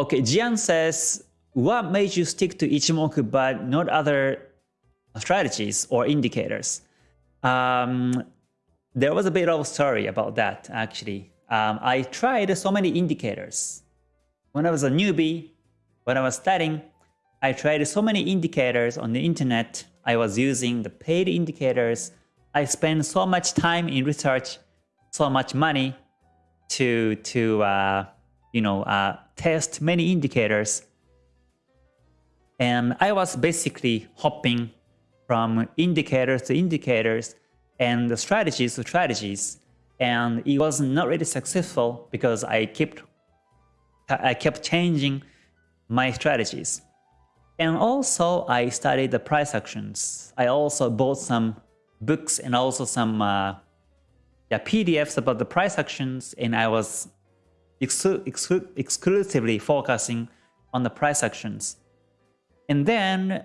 Okay, Jian says, what made you stick to Ichimoku but not other strategies or indicators? Um, there was a bit of a story about that actually. Um, I tried so many indicators. When I was a newbie, when I was studying, I tried so many indicators on the internet. I was using the paid indicators. I spent so much time in research, so much money to, to uh, you know, uh, test many indicators. And I was basically hopping from indicators to indicators and strategies to strategies. And it was not really successful because I kept I kept changing my strategies. And also I studied the price actions. I also bought some books and also some uh, yeah, PDFs about the price actions and I was exclu exclu exclusively focusing on the price actions. And then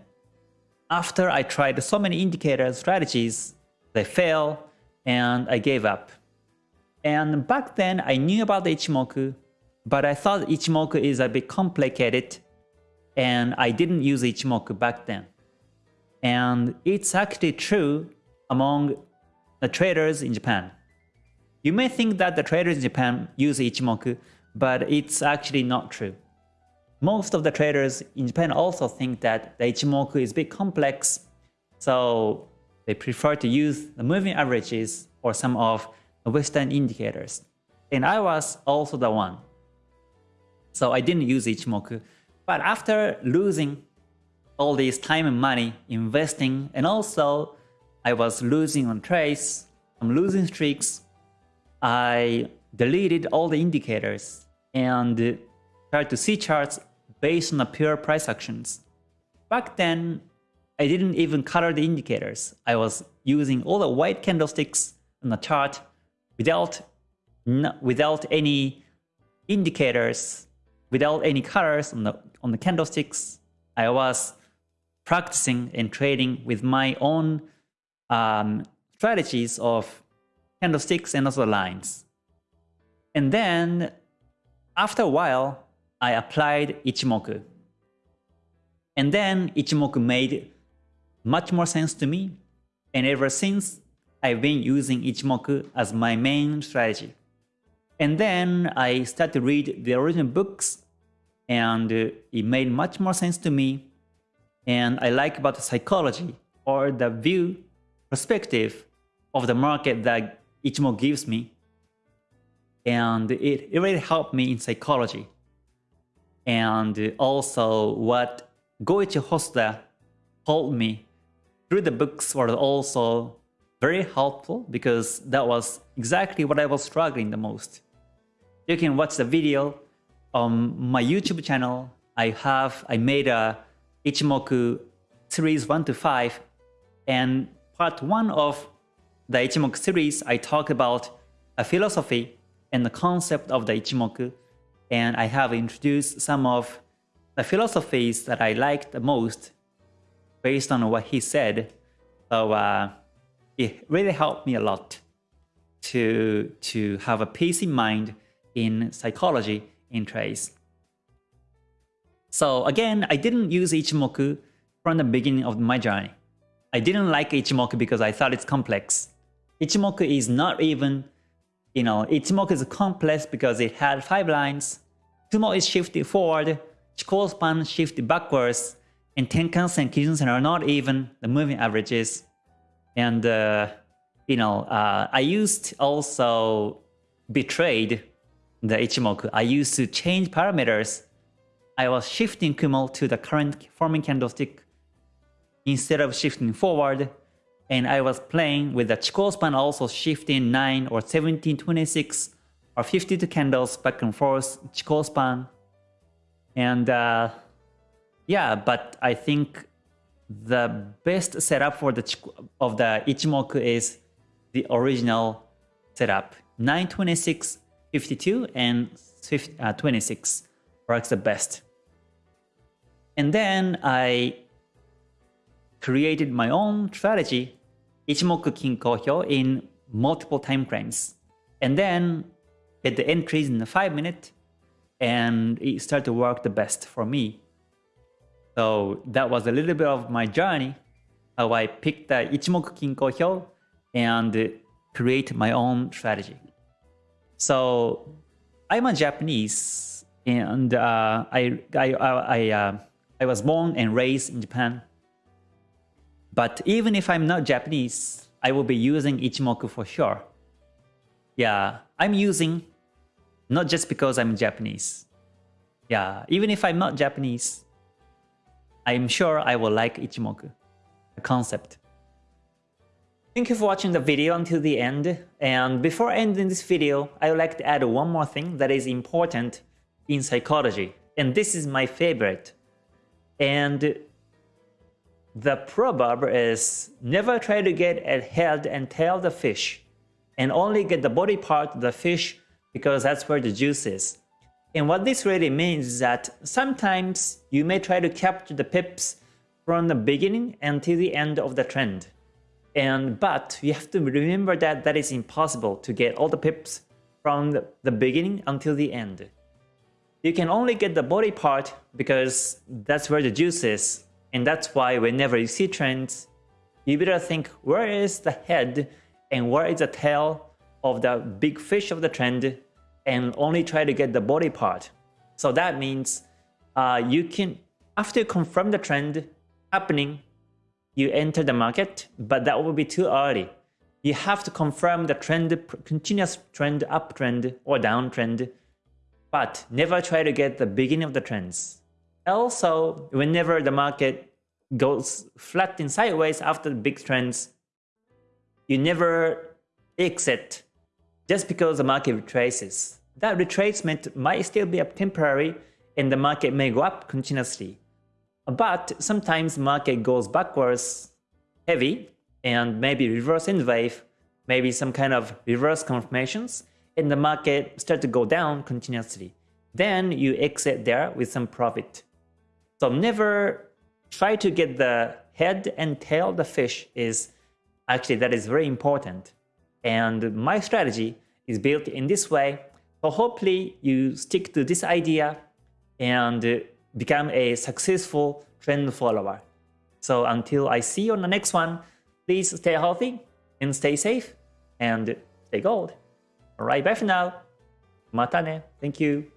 after I tried so many indicator strategies, they fail and I gave up. And back then I knew about the Ichimoku, but I thought Ichimoku is a bit complicated and I didn't use Ichimoku back then. And it's actually true among the traders in Japan. You may think that the traders in Japan use Ichimoku, but it's actually not true. Most of the traders in Japan also think that the Ichimoku is a bit complex, so they prefer to use the moving averages or some of the Western indicators. And I was also the one. So I didn't use Ichimoku. But after losing all this time and money investing, and also I was losing on trades, I'm losing streaks, I deleted all the indicators and tried to see charts based on the pure price actions. Back then, I didn't even color the indicators. I was using all the white candlesticks on the chart without, without any indicators, without any colors on the, on the candlesticks. I was practicing and trading with my own um, strategies of candlesticks and also lines. And then after a while, I applied Ichimoku. And then Ichimoku made much more sense to me. And ever since, I've been using Ichimoku as my main strategy. And then I started to read the original books and it made much more sense to me. And I like about the psychology or the view perspective of the market that Ichimoku gives me. And it, it really helped me in psychology. And also what Goichi Hosoda told me through the books were also very helpful because that was exactly what I was struggling the most. You can watch the video on my YouTube channel. I have I made a Ichimoku series 1 to 5 and part 1 of the Ichimoku series I talk about a philosophy and the concept of the Ichimoku and I have introduced some of the philosophies that I liked the most based on what he said. So uh, it really helped me a lot to, to have a peace in mind in psychology in trades. So again, I didn't use Ichimoku from the beginning of my journey. I didn't like Ichimoku because I thought it's complex. Ichimoku is not even you know, Ichimoku is complex because it had 5 lines, Kumo is shifted forward, Chikou span shifted backwards, and Tenkan and Kijun-sen are not even the moving averages. And, uh, you know, uh, I used also betrayed the Ichimoku. I used to change parameters. I was shifting Kumo to the current forming candlestick instead of shifting forward and I was playing with the Chikou span also shifting 9 or 17, 26 or 52 candles back and forth Chikou span. And uh, yeah, but I think the best setup for the of the Ichimoku is the original setup. 926, 52 and 50, uh, 26 works the best. And then I created my own strategy, Ichimoku Kinko Hyo, in multiple time frames. And then get the entries in the 5 minute, and it started to work the best for me. So that was a little bit of my journey, how I picked the Ichimoku Kinko Hyo and create my own strategy. So I'm a Japanese and uh, I, I, I, uh, I was born and raised in Japan. But even if I'm not Japanese, I will be using Ichimoku for sure. Yeah, I'm using not just because I'm Japanese. Yeah, even if I'm not Japanese, I'm sure I will like Ichimoku, the concept. Thank you for watching the video until the end. And before ending this video, I would like to add one more thing that is important in psychology. And this is my favorite. And the proverb is never try to get a head and tail the fish and only get the body part of the fish because that's where the juice is. And what this really means is that sometimes you may try to capture the pips from the beginning until the end of the trend. And but you have to remember that that is impossible to get all the pips from the, the beginning until the end. You can only get the body part because that's where the juice is. And that's why whenever you see trends, you better think where is the head and where is the tail of the big fish of the trend and only try to get the body part. So that means uh, you can, after you confirm the trend happening, you enter the market, but that will be too early. You have to confirm the trend, continuous trend, uptrend or downtrend, but never try to get the beginning of the trends. Also, whenever the market goes flat and sideways after the big trends, you never exit just because the market retraces. That retracement might still be up temporary and the market may go up continuously. But sometimes market goes backwards heavy and maybe reverse in wave, maybe some kind of reverse confirmations and the market start to go down continuously. Then you exit there with some profit. So never try to get the head and tail of the fish is actually that is very important. And my strategy is built in this way. So hopefully you stick to this idea and become a successful trend follower. So until I see you on the next one, please stay healthy and stay safe and stay gold. Alright, bye for now. Mata ne. Thank you.